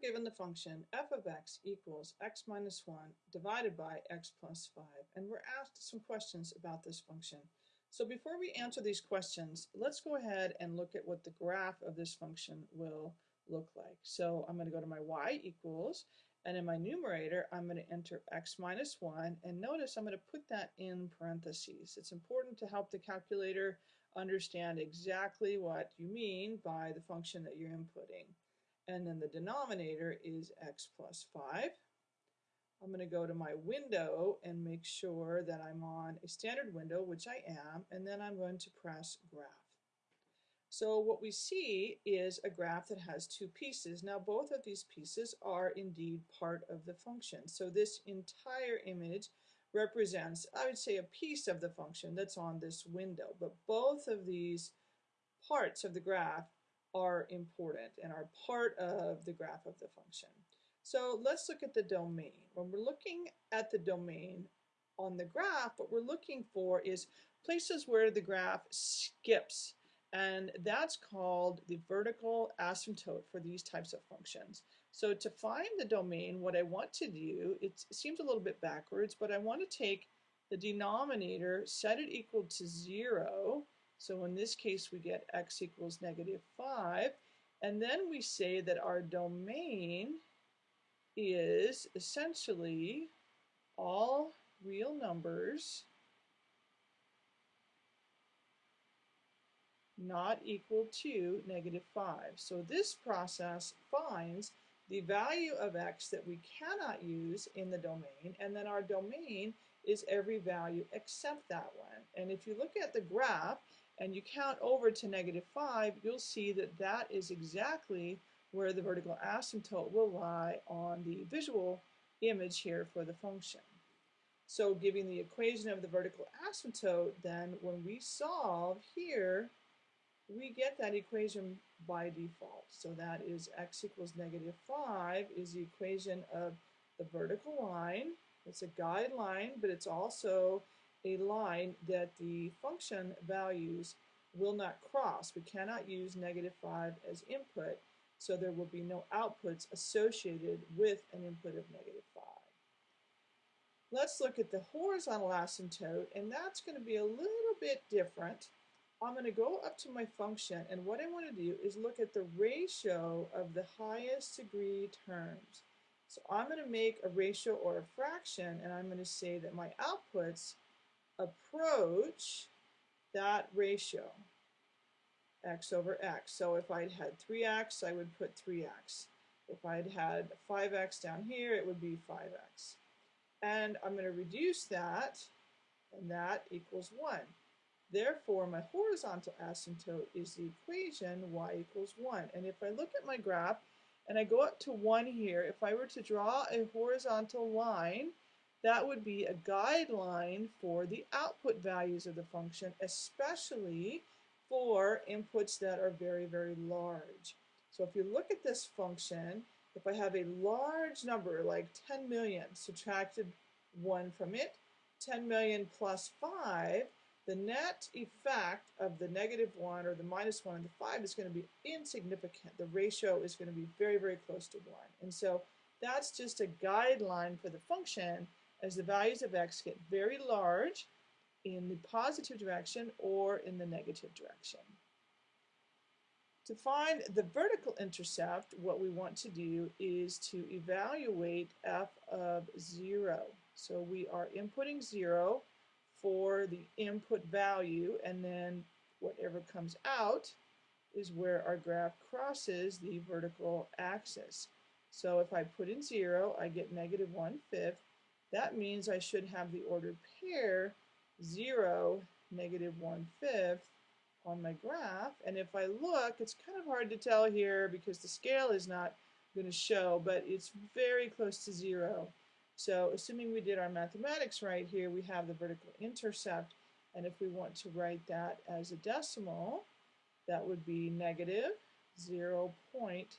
given the function f of x equals x minus 1 divided by x plus 5, and we're asked some questions about this function. So before we answer these questions, let's go ahead and look at what the graph of this function will look like. So I'm going to go to my y equals, and in my numerator, I'm going to enter x minus 1, and notice I'm going to put that in parentheses. It's important to help the calculator understand exactly what you mean by the function that you're inputting and then the denominator is x plus 5. I'm going to go to my window and make sure that I'm on a standard window, which I am, and then I'm going to press graph. So what we see is a graph that has two pieces. Now both of these pieces are indeed part of the function. So this entire image represents, I would say, a piece of the function that's on this window. But both of these parts of the graph are important and are part of the graph of the function. So let's look at the domain. When we're looking at the domain on the graph, what we're looking for is places where the graph skips. And that's called the vertical asymptote for these types of functions. So to find the domain, what I want to do, it seems a little bit backwards, but I want to take the denominator, set it equal to 0, so in this case, we get x equals negative 5. And then we say that our domain is essentially all real numbers not equal to negative 5. So this process finds the value of x that we cannot use in the domain, and then our domain is every value except that one. And if you look at the graph, and you count over to negative 5, you'll see that that is exactly where the vertical asymptote will lie on the visual image here for the function. So giving the equation of the vertical asymptote, then when we solve here, we get that equation by default. So that is x equals negative 5 is the equation of the vertical line. It's a guideline, but it's also a line that the function values will not cross. We cannot use negative 5 as input, so there will be no outputs associated with an input of negative 5. Let's look at the horizontal asymptote, and that's going to be a little bit different. I'm going to go up to my function, and what I want to do is look at the ratio of the highest degree terms. So I'm going to make a ratio or a fraction, and I'm going to say that my outputs approach that ratio, x over x. So if I'd had 3x, I would put 3x. If I'd had 5x down here, it would be 5x. And I'm going to reduce that, and that equals 1. Therefore, my horizontal asymptote is the equation y equals 1. And if I look at my graph, and I go up to 1 here, if I were to draw a horizontal line, that would be a guideline for the output values of the function, especially for inputs that are very, very large. So if you look at this function, if I have a large number like 10 million subtracted 1 from it, 10 million plus 5, the net effect of the negative 1 or the minus 1 and the 5 is going to be insignificant. The ratio is going to be very, very close to 1. And so that's just a guideline for the function as the values of x get very large in the positive direction or in the negative direction. To find the vertical intercept, what we want to do is to evaluate f of 0. So we are inputting 0 for the input value, and then whatever comes out is where our graph crosses the vertical axis. So if I put in 0, I get negative 1 fifth, that means I should have the ordered pair 0, negative 1 fifth on my graph. And if I look, it's kind of hard to tell here because the scale is not going to show, but it's very close to 0. So assuming we did our mathematics right here, we have the vertical intercept. And if we want to write that as a decimal, that would be negative 0.20.